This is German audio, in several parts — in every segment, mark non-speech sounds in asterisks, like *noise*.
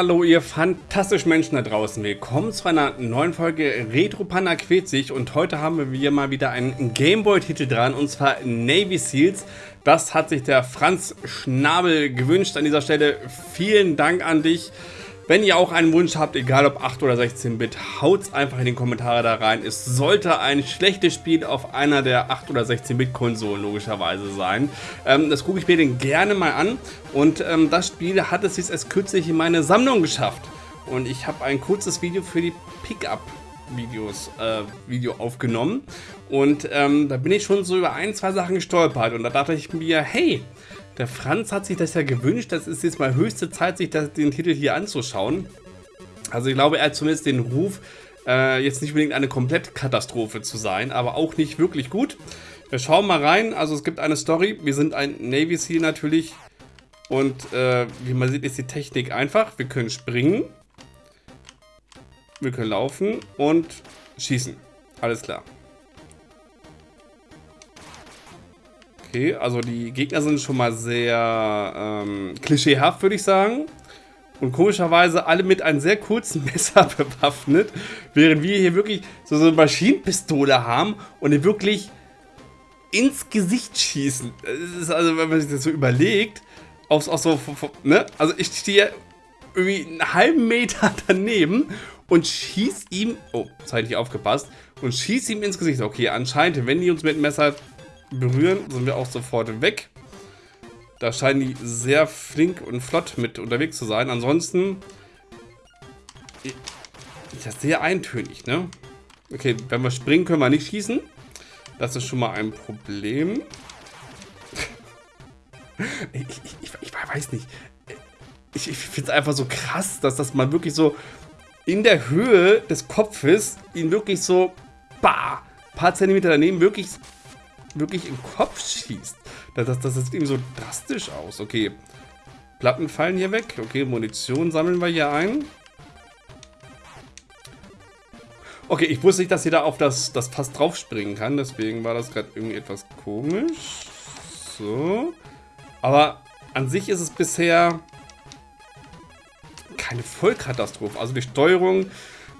Hallo ihr fantastischen Menschen da draußen. Willkommen zu einer neuen Folge Retro Panda sich und heute haben wir mal wieder einen Gameboy-Titel dran und zwar Navy Seals. Das hat sich der Franz Schnabel gewünscht. An dieser Stelle vielen Dank an dich. Wenn ihr auch einen Wunsch habt, egal ob 8 oder 16-Bit, haut's einfach in die Kommentare da rein. Es sollte ein schlechtes Spiel auf einer der 8 oder 16-Bit-Konsolen logischerweise sein. Ähm, das gucke ich mir den gerne mal an und ähm, das Spiel hat es jetzt erst kürzlich in meine Sammlung geschafft. Und ich habe ein kurzes Video für die Pickup Videos, äh, Video aufgenommen und ähm, da bin ich schon so über ein, zwei Sachen gestolpert und da dachte ich mir, hey, der Franz hat sich das ja gewünscht. Das ist jetzt mal höchste Zeit, sich das, den Titel hier anzuschauen. Also ich glaube, er hat zumindest den Ruf, äh, jetzt nicht unbedingt eine Komplettkatastrophe zu sein, aber auch nicht wirklich gut. Wir schauen mal rein. Also es gibt eine Story. Wir sind ein Navy Seal natürlich. Und äh, wie man sieht, ist die Technik einfach. Wir können springen. Wir können laufen und schießen. Alles klar. Okay, also die Gegner sind schon mal sehr ähm, klischeehaft, würde ich sagen. Und komischerweise alle mit einem sehr kurzen *laughs* Messer bewaffnet, während wir hier wirklich so, eine Maschinenpistole haben und die wirklich ins Gesicht schießen. Das ist also, wenn man sich das so überlegt, auch, auch so, ne? Also ich stehe irgendwie einen halben Meter *laughs* daneben und schieß ihm, oh, zeitlich aufgepasst, und schieß ihm ins Gesicht. Okay, anscheinend, wenn die uns mit dem Messer berühren, sind wir auch sofort weg. Da scheinen die sehr flink und flott mit unterwegs zu sein. Ansonsten ist das sehr eintönig, ne? Okay, wenn wir springen, können wir nicht schießen. Das ist schon mal ein Problem. *laughs* ich, ich, ich, weiß nicht. Ich, ich finde es einfach so krass, dass das mal wirklich so in der Höhe des Kopfes ihn wirklich so, bah, paar Zentimeter daneben wirklich wirklich im Kopf schießt. Das, das, das sieht irgendwie so drastisch aus. Okay, Platten fallen hier weg. Okay, Munition sammeln wir hier ein. Okay, ich wusste nicht, dass ihr da auf das, das Fass drauf springen kann. Deswegen war das gerade irgendwie etwas komisch. So. Aber an sich ist es bisher keine Vollkatastrophe. Also die Steuerung,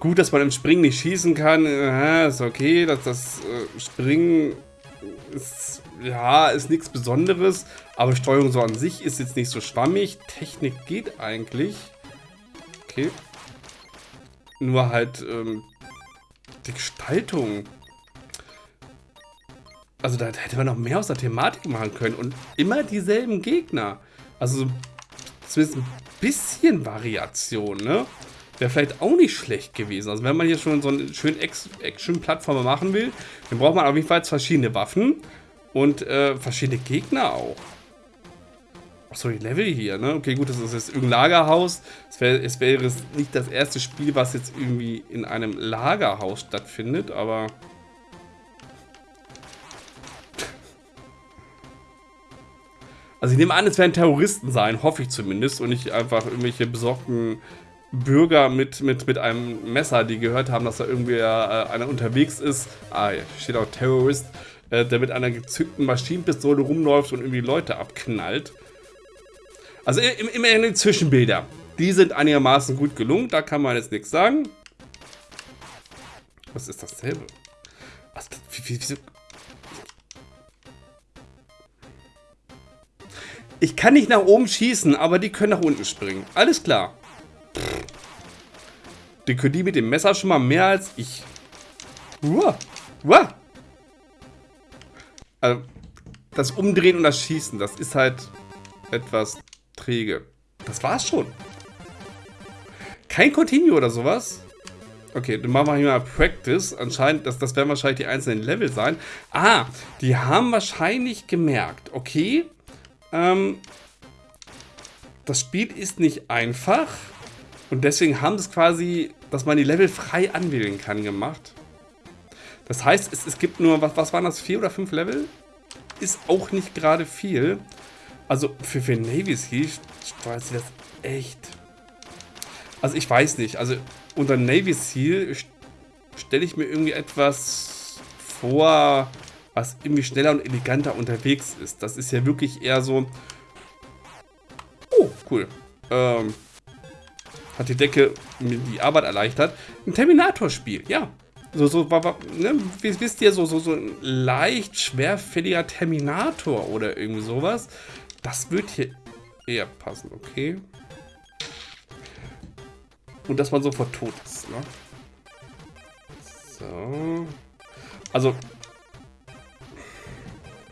gut, dass man im Springen nicht schießen kann. Ist okay, dass das äh, Springen ist, ja, ist nichts Besonderes, aber Steuerung so an sich ist jetzt nicht so schwammig. Technik geht eigentlich. Okay. Nur halt ähm, die Gestaltung. Also da hätte man noch mehr aus der Thematik machen können und immer dieselben Gegner. Also zumindest ein bisschen Variation, ne? Wäre vielleicht auch nicht schlecht gewesen. Also wenn man hier schon so einen schönen Action-Plattformer machen will, dann braucht man auf jeden Fall verschiedene Waffen und äh, verschiedene Gegner auch. Achso, die Level hier, ne? Okay, gut, das ist jetzt irgendein Lagerhaus. Es wäre es wär nicht das erste Spiel, was jetzt irgendwie in einem Lagerhaus stattfindet, aber... Also ich nehme an, es werden Terroristen sein, hoffe ich zumindest, und nicht einfach irgendwelche besorgten Bürger mit, mit, mit einem Messer, die gehört haben, dass da irgendwie äh, einer unterwegs ist. Ah, hier steht auch Terrorist, äh, der mit einer gezückten Maschinenpistole rumläuft und irgendwie Leute abknallt. Also immerhin die Zwischenbilder. Die sind einigermaßen gut gelungen, da kann man jetzt nichts sagen. Was ist dasselbe? Was, wie, wieso? Ich kann nicht nach oben schießen, aber die können nach unten springen. Alles klar. Den können die mit dem Messer schon mal mehr als ich. Uah. Uah. Also, das Umdrehen und das Schießen, das ist halt etwas träge. Das war's schon. Kein Continue oder sowas. Okay, dann machen wir hier mal Practice. Anscheinend, das, das werden wahrscheinlich die einzelnen Level sein. Ah, die haben wahrscheinlich gemerkt, okay, ähm, das Spiel ist nicht einfach. Und deswegen haben es quasi, dass man die Level frei anwählen kann, gemacht. Das heißt, es, es gibt nur, was, was waren das, vier oder fünf Level? Ist auch nicht gerade viel. Also für, für Navy Sea steuert sie das echt. Also ich weiß nicht. Also unter Navy Seal stelle ich mir irgendwie etwas vor, was irgendwie schneller und eleganter unterwegs ist. Das ist ja wirklich eher so... Oh, cool. Ähm, hat die Decke mir die Arbeit erleichtert. Ein Terminator-Spiel, ja. So, so, ne, wisst ihr, so, so, so ein leicht schwerfälliger Terminator oder irgendwie sowas. Das wird hier eher passen, okay. Und dass man sofort tot ist, ne? So. Also.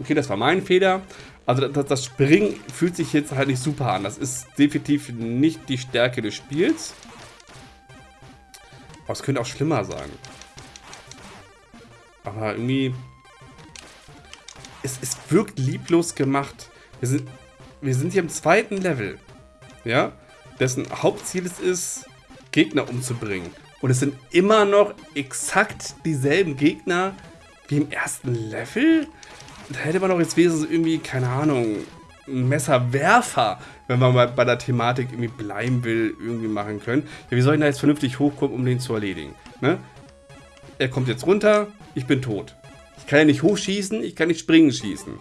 Okay, das war mein Fehler. Also das, das Springen fühlt sich jetzt halt nicht super an. Das ist definitiv nicht die Stärke des Spiels. Aber es könnte auch schlimmer sein. Aber irgendwie... Es, es wirkt lieblos gemacht. Wir sind, wir sind hier im zweiten Level. Ja? Dessen Hauptziel es ist, Gegner umzubringen. Und es sind immer noch exakt dieselben Gegner wie im ersten Level? Da hätte man doch jetzt wenigstens irgendwie, keine Ahnung, ein Messerwerfer, wenn man mal bei der Thematik irgendwie bleiben will, irgendwie machen können. Ja, wie soll ich da jetzt vernünftig hochkommen, um den zu erledigen? Ne? Er kommt jetzt runter, ich bin tot. Ich kann ja nicht hochschießen, ich kann nicht springen schießen.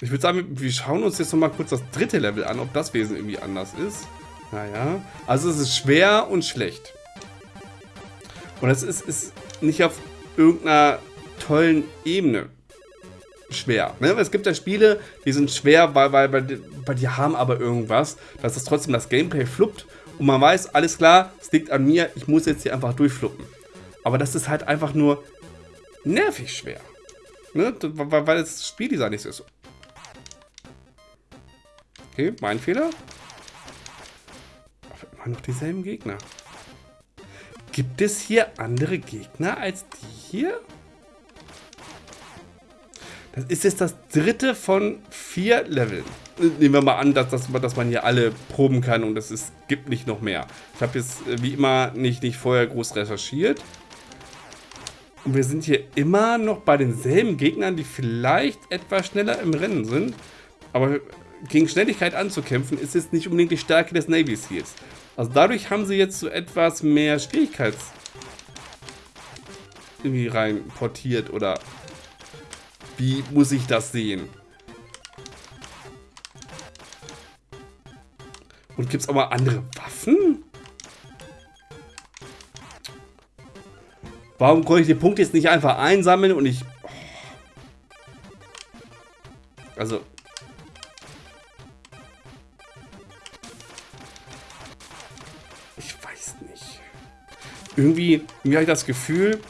Ich würde sagen, wir schauen uns jetzt nochmal kurz das dritte Level an, ob das Wesen irgendwie anders ist. Naja, also es ist schwer und schlecht. Und es ist, ist nicht auf irgendeiner tollen Ebene schwer. Ne? Es gibt ja Spiele, die sind schwer, weil, weil, weil, weil die haben aber irgendwas, dass es trotzdem das Gameplay fluppt und man weiß, alles klar, es liegt an mir, ich muss jetzt hier einfach durchfluppen. Aber das ist halt einfach nur nervig schwer. Ne? Weil, das Spieldesign nicht so ist. Okay, mein Fehler. Aber immer noch dieselben Gegner. Gibt es hier andere Gegner als die hier? Das ist jetzt das dritte von vier Leveln. Nehmen wir mal an, dass, dass, dass man hier alle proben kann und es gibt nicht noch mehr. Ich habe jetzt äh, wie immer nicht, nicht vorher groß recherchiert. Und wir sind hier immer noch bei denselben Gegnern, die vielleicht etwas schneller im Rennen sind. Aber gegen Schnelligkeit anzukämpfen, ist jetzt nicht unbedingt die Stärke des Navy Seals. Also dadurch haben sie jetzt so etwas mehr Schwierigkeits irgendwie rein portiert oder wie muss ich das sehen? Und gibt es auch mal andere Waffen? Warum konnte ich den Punkt jetzt nicht einfach einsammeln und ich... Also... Ich weiß nicht. Irgendwie, irgendwie habe ich das Gefühl,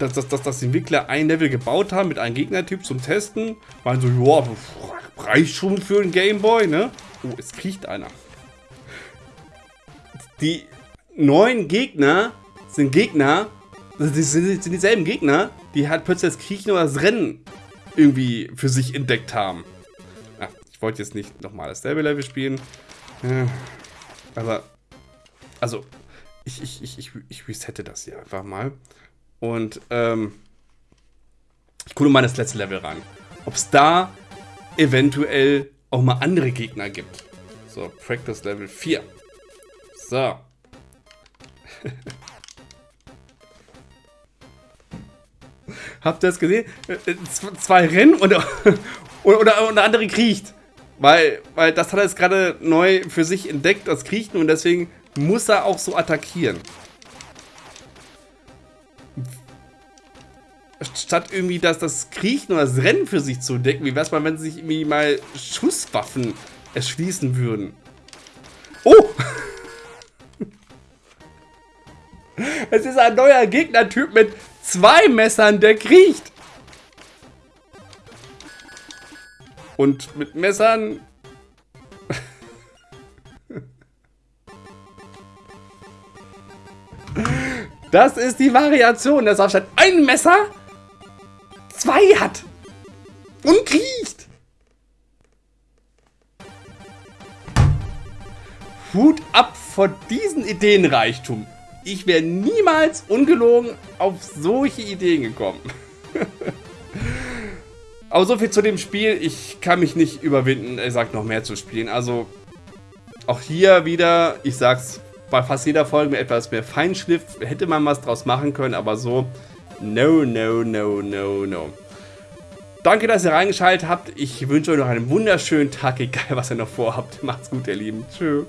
dass, dass, dass, dass die Entwickler ein Level gebaut haben mit einem Gegnertyp zum Testen. Meinen so, ja, reicht schon für einen Gameboy, ne? Oh, es kriecht einer. Die neuen Gegner sind Gegner, das sind, sind dieselben Gegner, die halt plötzlich das Kriechen oder das Rennen irgendwie für sich entdeckt haben. Ja, ich wollte jetzt nicht nochmal dasselbe Level spielen. Ja, aber, also, ich, ich, ich, ich resette das hier einfach mal. Und ähm, ich gucke mal das letzte Level ran. Ob es da eventuell auch mal andere Gegner gibt. So, Practice Level 4. So. *laughs* Habt ihr das gesehen? Äh, äh, zwei Rennen und, *laughs* oder, oder, und der andere kriecht. Weil, weil das hat er jetzt gerade neu für sich entdeckt, das Kriechen, und deswegen muss er auch so attackieren. Statt irgendwie das, das Kriechen oder das Rennen für sich zu entdecken, wie wär's mal, wenn sie sich irgendwie mal Schusswaffen erschließen würden? Oh! *laughs* Es ist ein neuer Gegnertyp mit zwei Messern, der kriecht. Und mit Messern... *laughs* Das ist die Variation, auch statt ein Messer zwei hat. Und kriecht. Hut ab vor diesen Ideenreichtum. Ich wäre niemals ungelogen auf solche Ideen gekommen. *laughs* Aber so viel zu dem Spiel. Ich kann mich nicht überwinden, er sagt noch mehr zu spielen. Also auch hier wieder, ich sag's bei fast jeder Folge etwas mehr Feinschliff, hätte man was draus machen können, aber so No, no, no, no, no. Danke, dass ihr reingeschaltet habt. Ich wünsche euch noch einen wunderschönen Tag, egal was ihr noch vorhabt. Macht's gut, ihr Lieben. Tschüss.